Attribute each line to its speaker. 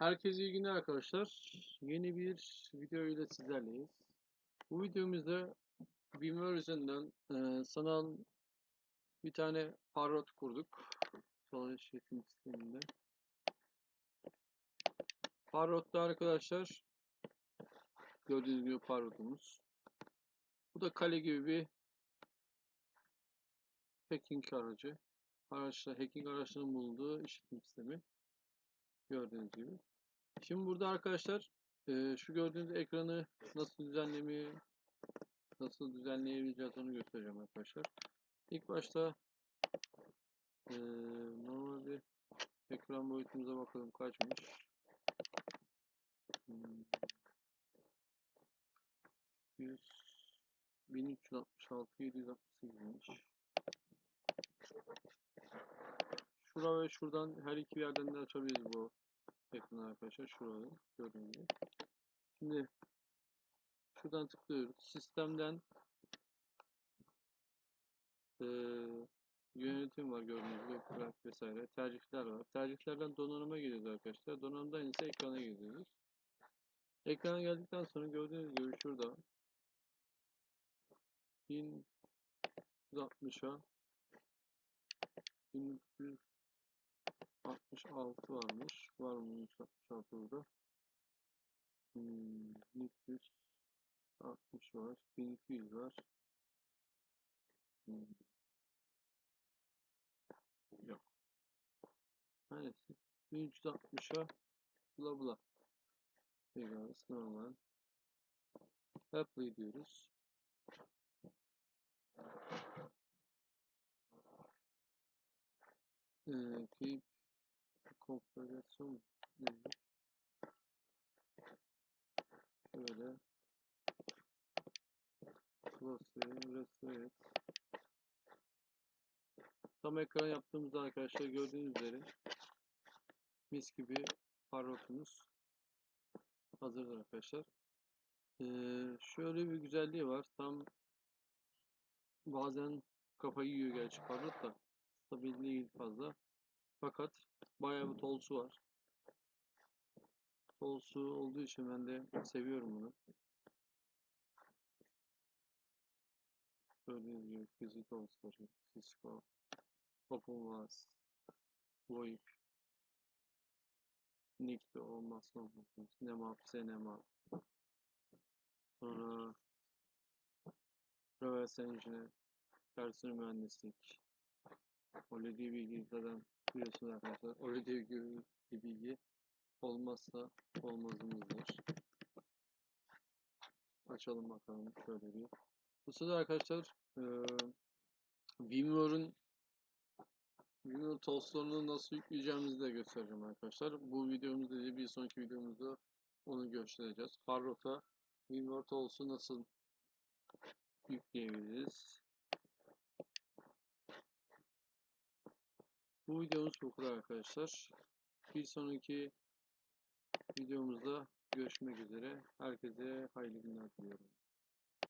Speaker 1: Herkese iyi günler arkadaşlar. Yeni bir video ile sizlerleyiz. Bu videomuzda Vimeo üzerinden e, sanal bir tane parrot kurduk. Sanal işletim sisteminde. Parrot'ta arkadaşlar gördüğünüz gibi parrotumuz. Bu da kale gibi bir hacking aracı. Araçlar, hacking araçlarının bulunduğu işletim sistemi. Gördüğünüz gibi. Şimdi burada arkadaşlar e, şu gördüğünüz ekranı nasıl düzenlemeyi nasıl düzenleyebileceğiz onu göstereceğim arkadaşlar. İlk başta e, normal bir ekran boyutumuza bakalım kaçmış. Hmm. 100 1366 768'miş. Şura ve şuradan her iki yerden de açabiliriz bu ekranı arkadaşlar. Şurada gördüğünüz gibi. Şimdi şuradan tıklıyoruz. Sistemden e, yönetim var gördüğünüz gibi. Grafik vesaire. Tercihler var. Tercihlerden donanıma geliyoruz arkadaşlar. Donanımdan ise ekrana geliyoruz. Ekrana geldikten sonra gördüğünüz gibi şurada 1360'a 1366 varmış. Var mı 1366 burada? Hmm, 360 var. 1200 var. Hmm. Yok. Neyse. 1360'a bula bula. Pekala normal. Apply diyoruz. Ee, keep konfigürasyon nedir? Şöyle close restore et. Tam ekran yaptığımızda arkadaşlar gördüğünüz üzere mis gibi parrotumuz hazırdır arkadaşlar. Ee, şöyle bir güzelliği var. Tam bazen kafayı yiyor gerçi parrot da stabil değil fazla. Fakat bayağı bir tolsu var. Tolsu olduğu için ben de seviyorum bunu. Gördüğünüz gibi fizik tolsları, Cisco, OpenVAS, VoIP, Nikto olmazsa olmaz. Nemap, Zenemap. Sonra Reverse Engineer, personel mühendislik. Öyle diye bilgi zaten biliyorsunuz arkadaşlar. Öyle diye bir bilgi olmazsa olmazımızdır. Açalım bakalım şöyle bir. Bu sırada arkadaşlar e, Vimeo'nun Vimeo tools'larını nasıl yükleyeceğimizi de göstereceğim arkadaşlar. Bu videomuzda değil bir sonraki videomuzda onu göstereceğiz. Parrot'a Vimeo tools'u nasıl yükleyebiliriz. Bu videomuz bu kadar arkadaşlar. Bir sonraki videomuzda görüşmek üzere. Herkese hayırlı günler diliyorum.